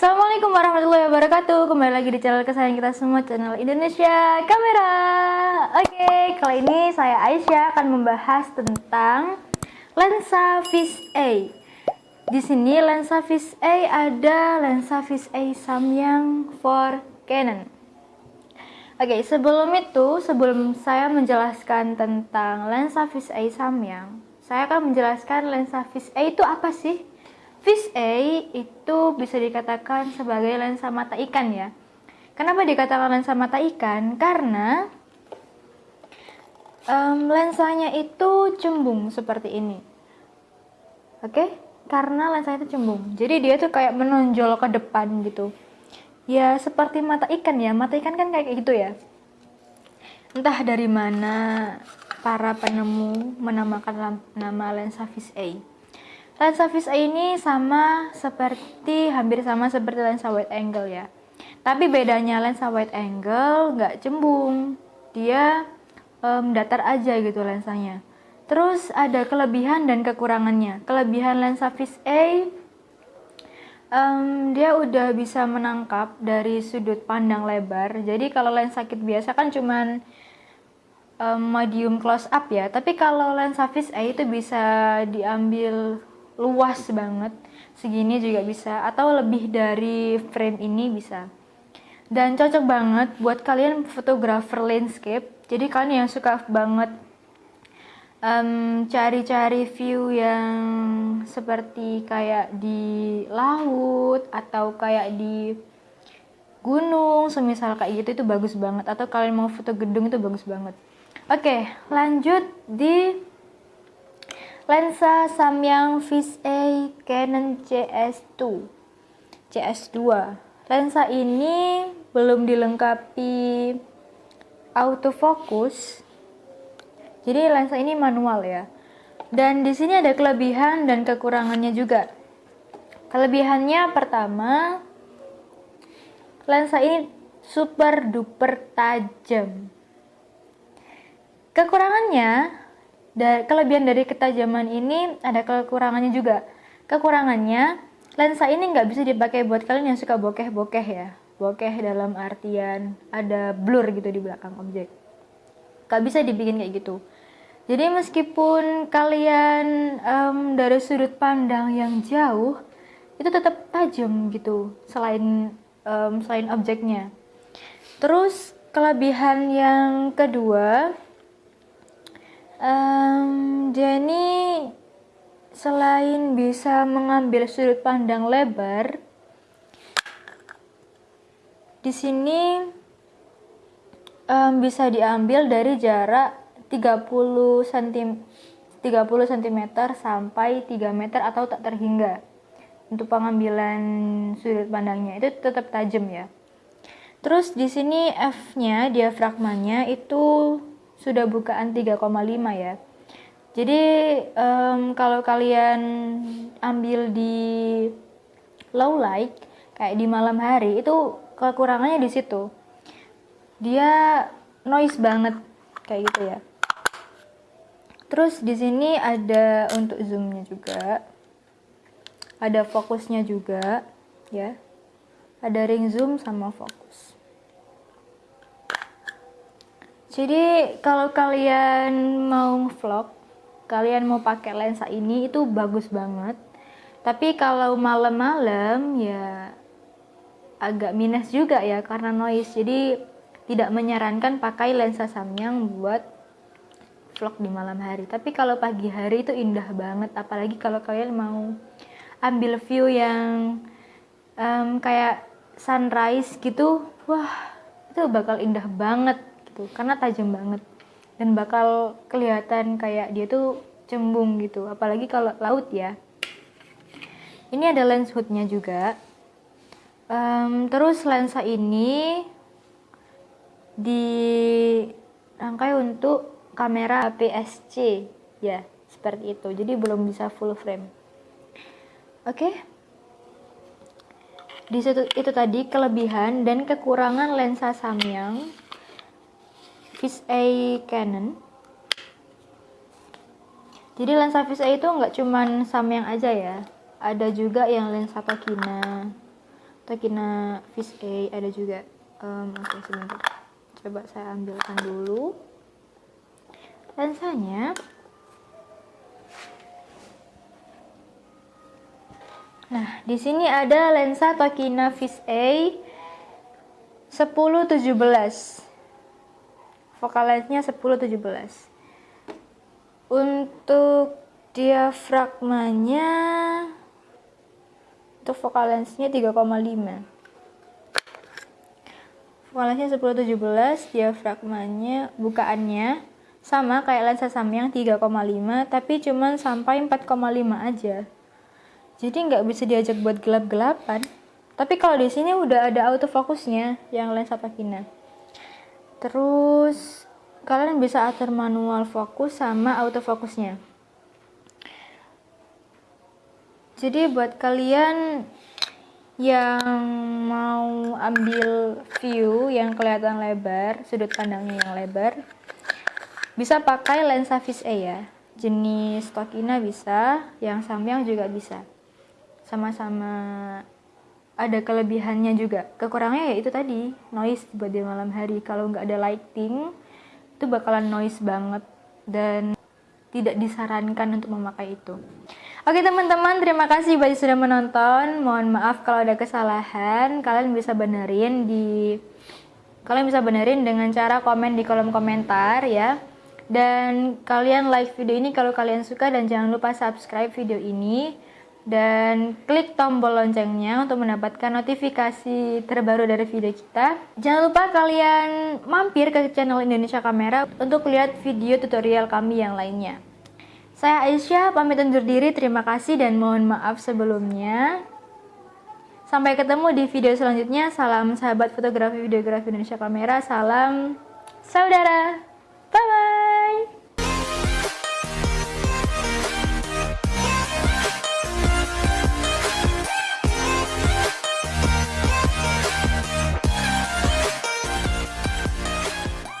Assalamualaikum warahmatullahi wabarakatuh. Kembali lagi di channel kesayangan kita semua Channel Indonesia Kamera. Oke, kali ini saya Aisyah akan membahas tentang Lensa Fish A. Di sini lensa Fish A ada lensa Fish A Samyang for Canon. Oke, sebelum itu, sebelum saya menjelaskan tentang lensa Fish A Samyang Saya akan menjelaskan lensa Fish A itu apa sih? Fish A itu bisa dikatakan sebagai lensa mata ikan ya. Kenapa dikatakan lensa mata ikan? Karena um, lensanya itu cembung seperti ini. Oke? Okay? Karena lensanya itu cembung. Jadi dia tuh kayak menonjol ke depan gitu. Ya seperti mata ikan ya. Mata ikan kan kayak gitu ya. Entah dari mana para penemu menamakan nama lensa Fish A Lensa fish eye ini sama seperti hampir sama seperti lensa wide angle ya. Tapi bedanya lensa wide angle nggak cembung, dia um, datar aja gitu lensanya. Terus ada kelebihan dan kekurangannya. Kelebihan lensa fish eye um, dia udah bisa menangkap dari sudut pandang lebar. Jadi kalau lensa kit biasa kan cuman um, medium close up ya. Tapi kalau lensa fish eye itu bisa diambil luas banget. Segini juga bisa. Atau lebih dari frame ini bisa. Dan cocok banget buat kalian fotografer landscape. Jadi kalian yang suka banget cari-cari um, view yang seperti kayak di laut atau kayak di gunung semisal kayak gitu itu bagus banget. Atau kalian mau foto gedung itu bagus banget. Oke lanjut di lensa Samyang Fish A Canon CS2 CS2 lensa ini belum dilengkapi autofocus. Jadi lensa ini manual ya. Dan di sini ada kelebihan dan kekurangannya juga. Kelebihannya pertama lensa ini super duper tajam. Kekurangannya da kelebihan dari ketajaman ini ada kekurangannya juga. Kekurangannya, lensa ini nggak bisa dipakai buat kalian yang suka bokeh-bokeh ya. Bokeh dalam artian ada blur gitu di belakang objek. Gak bisa dibikin kayak gitu. Jadi meskipun kalian um, dari sudut pandang yang jauh, itu tetap tajam gitu selain um, selain objeknya. Terus kelebihan yang kedua Um, Jenny selain bisa mengambil sudut pandang lebar, di sini um, bisa diambil dari jarak 30 cm 30 cm sampai 3 meter atau tak terhingga. Untuk pengambilan sudut pandangnya itu tetap tajam ya. Terus di sini F-nya diafragmanya itu sudah bukaan 3,5 ya. Jadi um, kalau kalian ambil di low light kayak di malam hari itu kekurangannya di situ. Dia noise banget kayak gitu ya. Terus di sini ada untuk zoomnya juga. Ada fokusnya juga ya. Ada ring zoom sama fokus. Jadi kalau kalian mau vlog, kalian mau pakai lensa ini itu bagus banget. Tapi kalau malam-malam ya agak minus juga ya karena noise. Jadi tidak menyarankan pakai lensa Samyang buat vlog di malam hari. Tapi kalau pagi hari itu indah banget, apalagi kalau kalian mau ambil view yang um, kayak sunrise gitu, wah itu bakal indah banget gitu. Karena tajam banget. Dan bakal kelihatan kayak dia tuh cembung gitu. Apalagi kalau laut ya. Ini ada lens hoodnya juga. Um, terus lensa ini dirangkai untuk kamera APS-C ya seperti itu. Jadi belum bisa full frame. Oke. Okay? di situ itu tadi kelebihan dan kekurangan lensa Samyang Fish A Canon. Jadi lensa Fish A itu nggak cuman Samyang aja ya. Ada juga yang lensa Tokina. Tokina Fish A ada juga. Um, oke okay, sebentar. Coba saya ambilkan dulu. Lensanya. Nah, di sini ada lensa Tokina Fish A 1017. Focal lensnya 1017. Untuk diafragmanya untuk lensnya 3,5. Focal lensnya 1017, diafragmanya bukaannya sama kayak lensa Samyang 3,5 tapi cuman sampai 4,5 aja jadi nggak bisa diajak buat gelap-gelapan tapi kalau di sini udah ada autofocusnya yang lensa Takina terus kalian bisa atur manual fokus sama autofocusnya jadi buat kalian yang mau ambil view yang kelihatan lebar sudut pandangnya yang lebar bisa pakai lensa fish A ya. Jenis Tokina bisa yang Samyang juga bisa. Sama-sama ada kelebihannya juga. Kekurangannya ya itu tadi noise buat di malam hari. Kalau nggak ada lighting itu bakalan noise banget dan tidak disarankan untuk memakai itu. Oke teman-teman terima kasih bagi sudah menonton. Mohon maaf kalau ada kesalahan. Kalian bisa benerin di kalian bisa benerin dengan cara komen di kolom komentar ya. Dan kalian like video ini kalau kalian suka. Dan jangan lupa subscribe video ini dan klik tombol loncengnya untuk mendapatkan notifikasi terbaru dari video kita. Jangan lupa kalian mampir ke channel Indonesia Kamera untuk lihat video tutorial kami yang lainnya. Saya Aisyah, pamit undur diri, terima kasih dan mohon maaf sebelumnya. Sampai ketemu di video selanjutnya. Salam sahabat fotografi videografi Indonesia Kamera. Salam saudara. Bye bye.